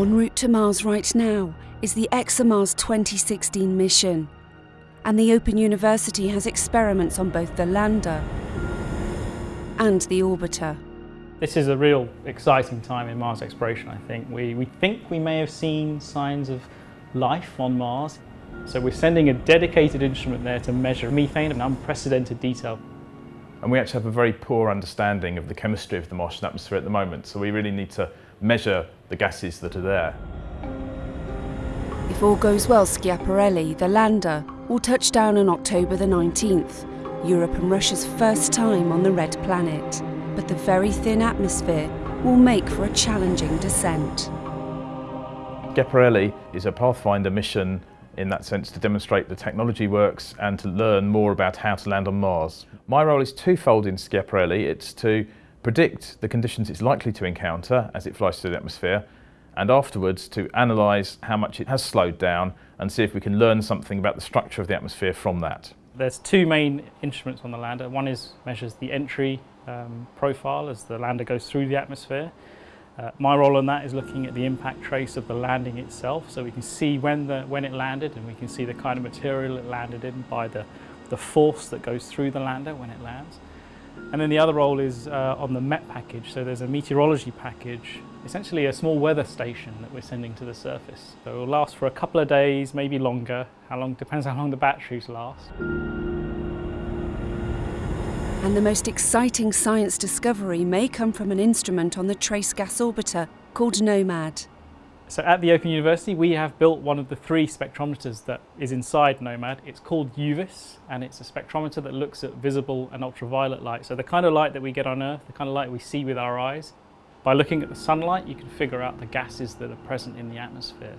En route to Mars right now is the ExoMars 2016 mission. And the Open University has experiments on both the lander and the orbiter. This is a real exciting time in Mars exploration, I think. We, we think we may have seen signs of life on Mars. So we're sending a dedicated instrument there to measure methane in unprecedented detail. And we actually have a very poor understanding of the chemistry of the Martian atmosphere at the moment, so we really need to measure the gases that are there. If all goes well, Schiaparelli, the lander, will touch down on October the 19th, Europe and Russia's first time on the red planet. But the very thin atmosphere will make for a challenging descent. Schiaparelli is a Pathfinder mission in that sense to demonstrate the technology works and to learn more about how to land on Mars. My role is twofold in Schiaparelli. It's to predict the conditions it's likely to encounter as it flies through the atmosphere and afterwards to analyse how much it has slowed down and see if we can learn something about the structure of the atmosphere from that. There's two main instruments on the lander. One is measures the entry um, profile as the lander goes through the atmosphere. Uh, my role on that is looking at the impact trace of the landing itself so we can see when, the, when it landed and we can see the kind of material it landed in by the, the force that goes through the lander when it lands. And then the other role is uh, on the MET package. So there's a meteorology package, essentially a small weather station that we're sending to the surface. So it will last for a couple of days, maybe longer. How long depends how long the batteries last. And the most exciting science discovery may come from an instrument on the Trace Gas Orbiter called NOMAD. So at the Open University we have built one of the three spectrometers that is inside NOMAD. It's called UVIS and it's a spectrometer that looks at visible and ultraviolet light. So the kind of light that we get on Earth, the kind of light we see with our eyes. By looking at the sunlight you can figure out the gases that are present in the atmosphere.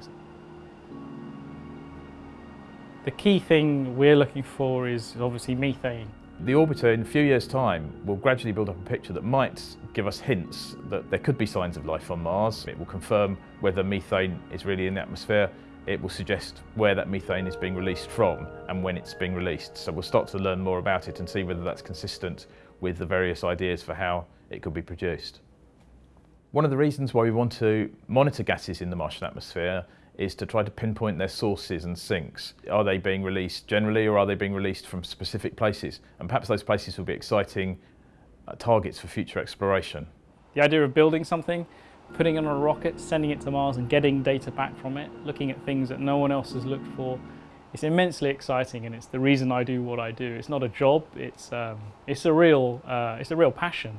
The key thing we're looking for is obviously methane. The orbiter in a few years' time will gradually build up a picture that might give us hints that there could be signs of life on Mars. It will confirm whether methane is really in the atmosphere. It will suggest where that methane is being released from and when it's being released. So we'll start to learn more about it and see whether that's consistent with the various ideas for how it could be produced. One of the reasons why we want to monitor gases in the Martian atmosphere is to try to pinpoint their sources and sinks. Are they being released generally or are they being released from specific places? And perhaps those places will be exciting uh, targets for future exploration. The idea of building something, putting it on a rocket, sending it to Mars and getting data back from it, looking at things that no one else has looked for, it's immensely exciting and it's the reason I do what I do. It's not a job, it's, um, it's, a, real, uh, it's a real passion.